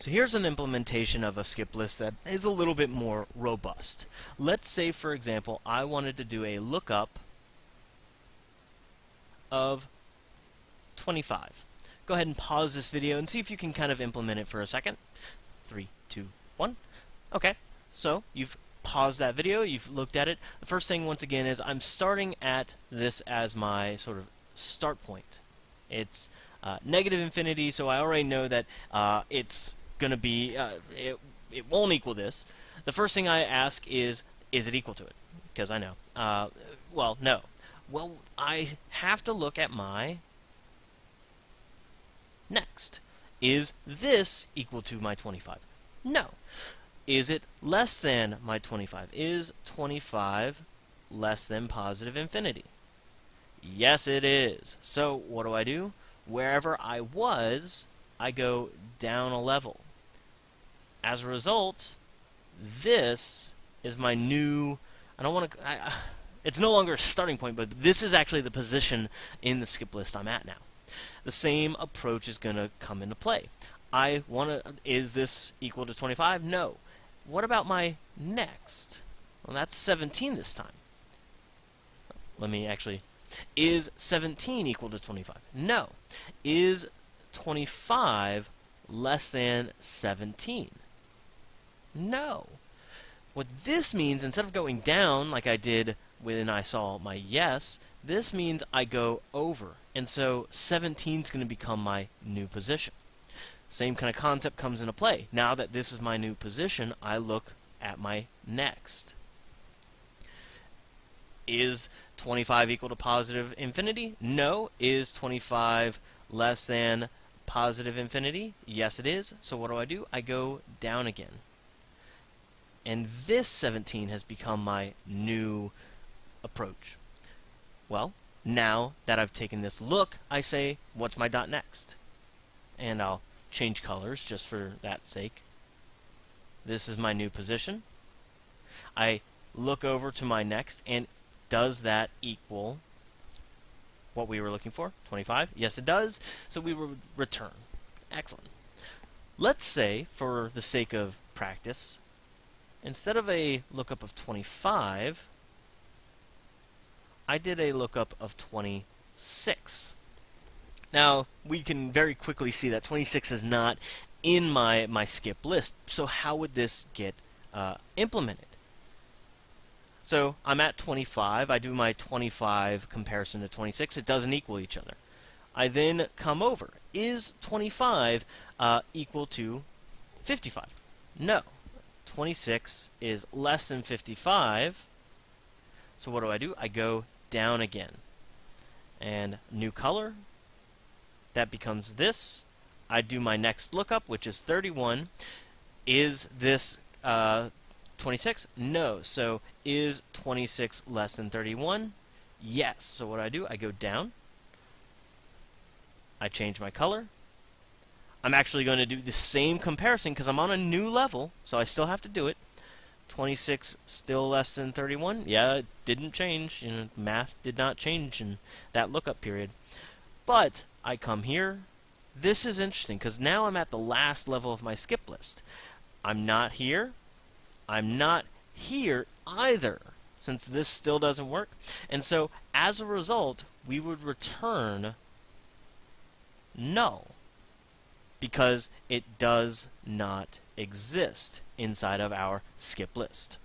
So here's an implementation of a skip list that is a little bit more robust. Let's say, for example, I wanted to do a lookup of 25. Go ahead and pause this video and see if you can kind of implement it for a second. Three, two, one. Okay, so you've paused that video, you've looked at it. The first thing, once again, is I'm starting at this as my sort of start point. It's uh, negative infinity, so I already know that uh, it's going to be, uh, it, it won't equal this. The first thing I ask is, is it equal to it? Because I know. Uh, well, no. Well, I have to look at my next. Is this equal to my 25? No. Is it less than my 25? Is 25 less than positive infinity? Yes, it is. So what do I do? Wherever I was, I go down a level. As a result, this is my new. I don't want to. It's no longer a starting point, but this is actually the position in the skip list I'm at now. The same approach is going to come into play. I want to. Is this equal to 25? No. What about my next? Well, that's 17 this time. Let me actually. Is 17 equal to 25? No. Is 25 less than 17? No. What this means, instead of going down like I did when I saw my yes, this means I go over. And so 17 is going to become my new position. Same kind of concept comes into play. Now that this is my new position, I look at my next. Is 25 equal to positive infinity? No. Is 25 less than positive infinity? Yes, it is. So what do I do? I go down again. And this 17 has become my new approach. Well, now that I've taken this look, I say, what's my dot next? And I'll change colors just for that sake. This is my new position. I look over to my next, and does that equal what we were looking for? 25? Yes, it does. So we will return. Excellent. Let's say, for the sake of practice, instead of a lookup of 25, I did a lookup of 26. Now, we can very quickly see that 26 is not in my, my skip list, so how would this get uh, implemented? So I'm at 25, I do my 25 comparison to 26, it doesn't equal each other. I then come over. Is 25 uh, equal to 55? No. 26 is less than 55. So what do I do? I go down again. And new color, that becomes this. I do my next lookup, which is 31. Is this uh, 26? No. So is 26 less than 31? Yes. So what do I do? I go down. I change my color. I'm actually going to do the same comparison because I'm on a new level, so I still have to do it. 26 still less than 31? Yeah, it didn't change. You know, math did not change in that lookup period. But I come here. This is interesting because now I'm at the last level of my skip list. I'm not here. I'm not here either since this still doesn't work. And so as a result, we would return null because it does not exist inside of our skip list.